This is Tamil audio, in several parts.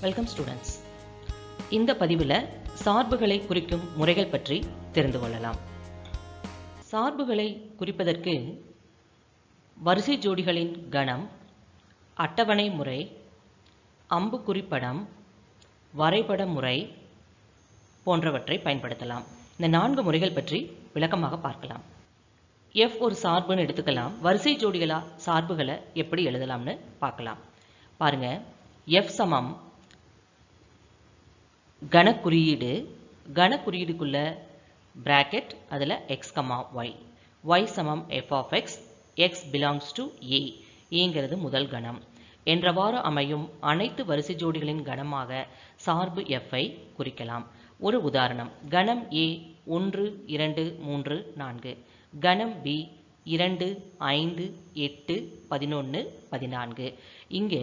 வெல்கம் ஸ்டூடெண்ட்ஸ் இந்த பதிவில் சார்புகளை குறிக்கும் முறைகள் பற்றி தெரிந்து கொள்ளலாம். சார்புகளை குறிப்பதற்கு வரிசை ஜோடிகளின் கணம் அட்டவணை முறை அம்புக்குறிப்படம் வரைபட முறை போன்றவற்றை பயன்படுத்தலாம். இந்த நான்கு முறைகள் பற்றி விளக்கமாக பார்க்கலாம். எஃப் ஒரு சார்புன்னு எடுத்துக்கலாம். வரிசை ஜோடிகளாக சார்புகளை எப்படி எழுதலாம்னு பார்க்கலாம். பாருங்கள் எஃப் சமம் கணக்குறியீடு கணக்குறியீடுக்குள்ள பிராக்கெட் அதில் எக்ஸ் கமா ஒய் ஒய் சமம் f of x x belongs to A ஏங்கிறது முதல் கணம். என்றவாறு அமையும் அனைத்து வரிசை ஜோடிகளின் கணமாக சார்பு எஃப்ஐ குறிக்கலாம். ஒரு உதாரணம் கணம் ஏ ஒன்று இரண்டு மூன்று நான்கு. கணம் பி இரண்டு ஐந்து எட்டு பதினொன்று பதினான்கு. இங்கே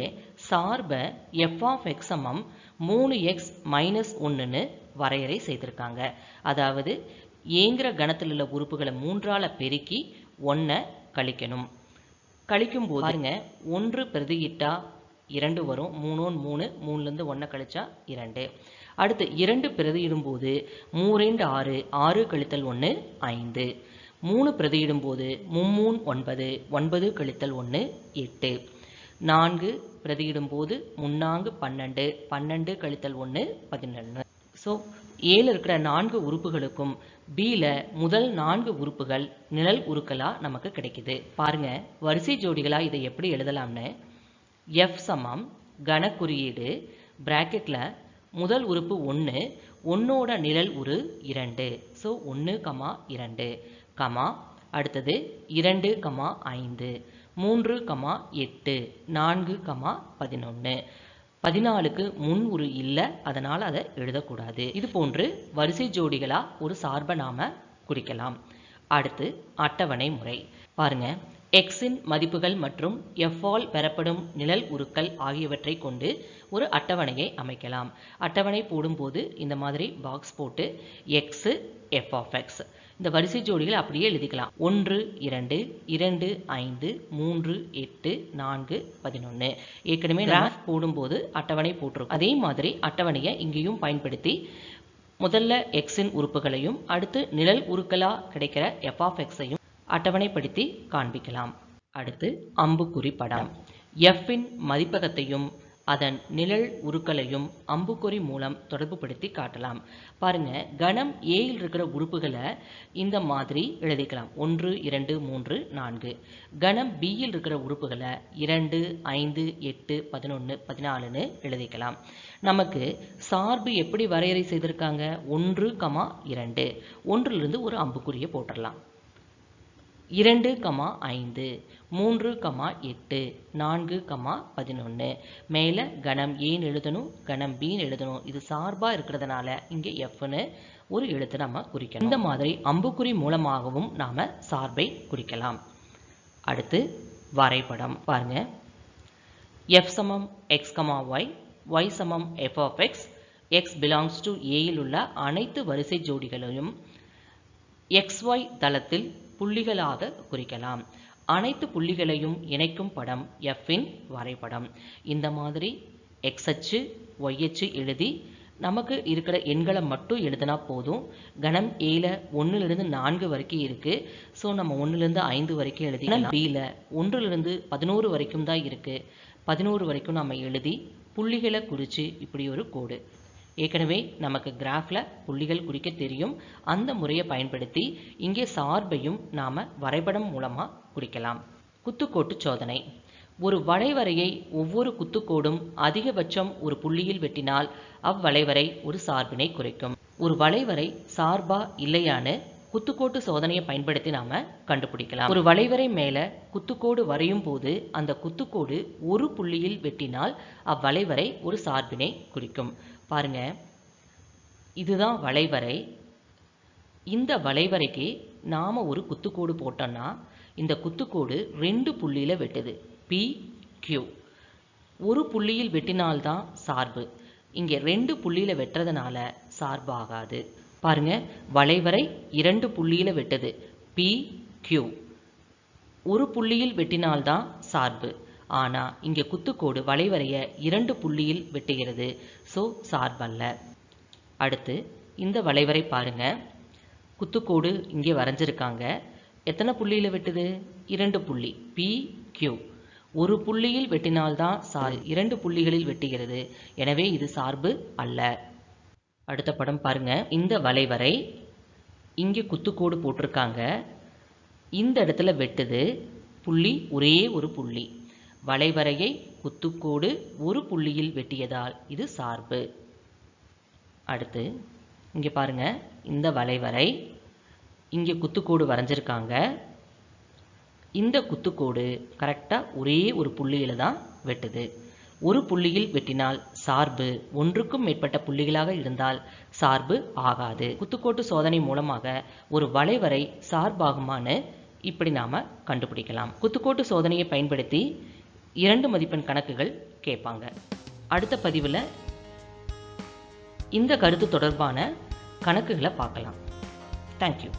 சார்பை எஃப் ஆஃப் எக்ஸ் சமம் மூணு எக்ஸ் மைனஸ் ஒன்றுன்னு வரையறை செய்திருக்காங்க. அதாவது ஏங்கிற கணத்தில் உள்ள உறுப்புகளை மூன்றால பெருக்கி ஒன்றை கழிக்கணும். கழிக்கும் போது பாருங்க ஒன்று பிரதியிட்டா இரண்டு வரும். மூணோன் மூணு மூணுலேருந்து ஒன்றை கழிச்சா இரண்டு. அடுத்து இரண்டு பிரதியிடும்போது மூரெண்டு ஆறு ஆறு கழித்தல் ஒன்று ஐந்து. மூணு பிரதியிடும்போது மும்மூன் ஒன்பது ஒன்பது கழித்தல் ஒன்று எட்டு. நான்கு பிரதியிடும்போது முன்னாங்கு பன்னெண்டு பன்னெண்டு கழித்தல் ஒன்று பதினொன்று ஸோ ஏழு இருக்கிற நான்கு உறுப்புகளுக்கும் பியில் முதல் நான்கு உறுப்புகள் நிழல் உருக்களாக நமக்கு கிடைக்குது. பாருங்க வரிசை ஜோடிகளாக இதை எப்படி எழுதலாம்னு? எஃப் சமம் கணக்குறியீடு பிராக்கெட்டில் முதல் உறுப்பு ஒன்று ஒன்னோட நிழல் உரு இரண்டு. ஸோ ஒன்று கமா இரண்டு. கமா அடுத்தது இரண்டு கமா ஐந்து மூன்று கமா எட்டு நான்கு கமா பதினொன்று பதினாலுக்கு முன் ஒரு இல்லை அதனால் அதை எழுதக்கூடாது. இது போன்று வரிசை ஜோடிகளாக ஒரு சார்பை நாம குறிக்கலாம். அடுத்து அட்டவணை முறை. பாருங்கள் எக்ஸின் மதிப்புகள் மற்றும் எஃபால் பெறப்படும் நிழல் உருக்கள் ஆகியவற்றை கொண்டு ஒரு அட்டவணையை அமைக்கலாம். அட்டவணை போடும்போது இந்த மாதிரி பாக்ஸ் போட்டு எக்ஸு எஃப் ஆஃப் எக்ஸ் இந்த வரிசை ஜோடிகள் அப்படியே எழுதிக்கலாம். ஒன்று இரண்டு இரண்டு ஐந்து மூன்று எட்டு நான்கு பதினொன்று ஏற்கனவே கிராஃப் போடும்போது அட்டவணை போட்டிருக்கும். அதே மாதிரி அட்டவணையை இங்கேயும் பயன்படுத்தி முதல்ல எக்ஸின் உறுப்புகளையும் அடுத்து நிழல் உருக்களா கிடைக்கிற எஃப் ஆஃப் எக்ஸையும் அட்டவணைப்படுத்தி காண்பிக்கலாம். அடுத்து அம்புக்குறி படம். எஃப்பின் மதிப்பகத்தையும் அதன் நிழல் உருக்களையும் அம்புக்குறி மூலம் தொடர்புபடுத்தி காட்டலாம். பாருங்க கணம் ஏயில் இருக்கிற உறுப்புகளை இந்த மாதிரி எழுதிக்கலாம். ஒன்று இரண்டு மூன்று நான்கு. கணம் பியில் இருக்கிற உறுப்புகளை இரண்டு ஐந்து எட்டு பதினொன்று பதினாலுன்னு எழுதிக்கலாம். நமக்கு சார்பு எப்படி வரையறை செய்திருக்காங்க? ஒன்று கமா இரண்டு. ஒன்றிலிருந்து ஒரு அம்புக்குறியை போட்டுடலாம். இரண்டு கமா ஐந்து மூன்று கமா எட்டு நான்கு கமா பதினொன்று மேலே கணம் ஏன்னு எழுதணும் கணம் பின்னு எழுதணும். இது சார்பாக இருக்கிறதுனால இங்கே எஃப்னு ஒரு எழுத்து நம்ம குறிக்கணும். இந்த மாதிரி அம்புக்குறி மூலமாகவும் நாம் சார்பை குறிக்கலாம். அடுத்து வரைபடம். பாருங்க. எஃப் சமம் எக்ஸ் கமா ஒய் ஒய் சமம் f of x x belongs to ஏயில் உள்ள அனைத்து வரிசை ஜோடிகளையும் எக்ஸ்ஒய் தளத்தில் புள்ளிகளாக குறிக்கலாம். அனைத்து புள்ளிகளையும் இணைக்கும் படம் எஃப்பின் வரைபடம். இந்த மாதிரி எக்ஸ் அச்சு ஒய் அச்சு எழுதி நமக்கு இருக்கிற எண்களை மட்டும் எழுதினா போதும். கணம் ஏல ஒன்றுலேருந்து நான்கு வரைக்கும் இருக்குது ஸோ நம்ம ஒன்றுலேருந்து ஐந்து வரைக்கும் எழுதி பியில் ஒன்றுலேருந்து பதினோரு வரைக்கும் தான் இருக்குது பதினோரு வரைக்கும் நம்ம எழுதி புள்ளிகளை குறித்து இப்படி ஒரு கோடு. ஏற்கனவே நமக்கு கிராஃபில் புள்ளிகள் குறிக்க தெரியும். அந்த முறையை பயன்படுத்தி இங்கே சார்பையும் நாம் வரைபடம் மூலமாக குறிக்கலாம். குத்துக்கோட்டு சோதனை. ஒரு வளைவரையை ஒவ்வொரு குத்துக்கோடும் அதிகபட்சம் ஒரு புள்ளியில் வெட்டினால் அவ்வளைவரை ஒரு சார்பினை குறைக்கும். ஒரு வளைவரை சார்பா இல்லையான்னு குத்துக்கோட்டு சோதனையை பயன்படுத்தி நாம கண்டுபிடிக்கலாம். ஒரு வளைவரை மேல குத்துக்கோடு வரையும் போது அந்த குத்துக்கோடு ஒரு புள்ளியில் வெட்டினால் அவ்வளைவரை ஒரு சார்பினை குறிக்கும். பாருங்க. இதுதான் வளைவரை. இந்த வளைவரைக்கு நாம ஒரு குத்துக்கோடு போட்டோம்னா இந்த குத்துக்கோடு ரெண்டு புள்ளியில வெட்டுது. பி கியூ ஒரு புள்ளியில் வெட்டினால்தான் சார்பு. இங்கே ரெண்டு புள்ளியில வெட்டுறதுனால சார்பாகாது பாருங்கள் பாருங்க வளைவரை இரண்டு புள்ளியில் வெட்டுது. பி கியூ ஒரு புள்ளியில் வெட்டினால்தான் சார்பு. ஆனால் இங்கே குத்துக்கோடு வளைவரைய இரண்டு புள்ளியில் வெட்டுகிறது. ஸோ சார்பல்ல. அடுத்து இந்த வளைவரை பாருங்க. குத்துக்கோடு இங்கே வரைஞ்சிருக்காங்க. எத்தனை புள்ளியில் வெட்டுது? இரண்டு புள்ளி. பி கியூ ஒரு புள்ளியில் வெட்டினால்தான் சார் இரண்டு புள்ளிகளில் வெட்டுகிறது. எனவே இது சார்பு அல்ல. அடுத்த படம் பாருங்கள் இந்த வளைவரை இங்கே குத்துக்கோடு போட்டிருக்காங்க. இந்த இடத்துல வெட்டுது. புள்ளி ஒரே ஒரு புள்ளி. வளைவரையை குத்துக்கோடு ஒரு புள்ளியில் வெட்டியதால் இது சார்பு. அடுத்து இங்கே பாருங்க. இந்த வளைவரை இங்கே குத்துக்கோடு வரைஞ்சிருக்காங்க. இந்த குத்துக்கோடு கரெக்டாக ஒரே ஒரு புள்ளியில் தான் வெட்டுது. ஒரு புள்ளியில் வெட்டினால் சார்பு ஒன்றுக்கும் மேற்பட்ட புள்ளிகளாக இருந்தால் சார்பு ஆகாது. குத்துக்கோட்டு சோதனை மூலமாக ஒரு வளைவரை சார்பாகுமான்னு இப்படி நாம் கண்டுபிடிக்கலாம். குத்துக்கோட்டு சோதனையை பயன்படுத்தி இரண்டு மதிப்பெண் கணக்குகள் கேட்பாங்க. அடுத்த பதிவில் இந்த கருத்து தொடர்பான கணக்குகளை பார்க்கலாம். தேங்க்யூ